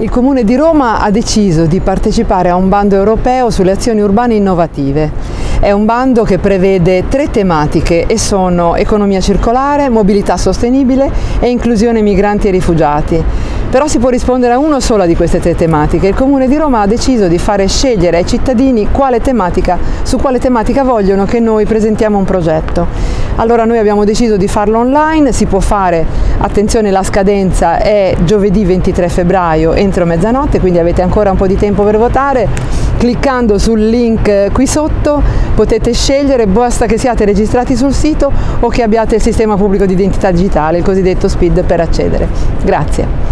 Il Comune di Roma ha deciso di partecipare a un bando europeo sulle azioni urbane innovative. È un bando che prevede tre tematiche e sono economia circolare, mobilità sostenibile e inclusione migranti e rifugiati. Però si può rispondere a una sola di queste tre tematiche. Il Comune di Roma ha deciso di fare scegliere ai cittadini quale tematica, su quale tematica vogliono che noi presentiamo un progetto. Allora noi abbiamo deciso di farlo online, si può fare, attenzione la scadenza è giovedì 23 febbraio entro mezzanotte, quindi avete ancora un po' di tempo per votare. Cliccando sul link qui sotto potete scegliere, basta che siate registrati sul sito o che abbiate il sistema pubblico di identità digitale, il cosiddetto SPID per accedere. Grazie.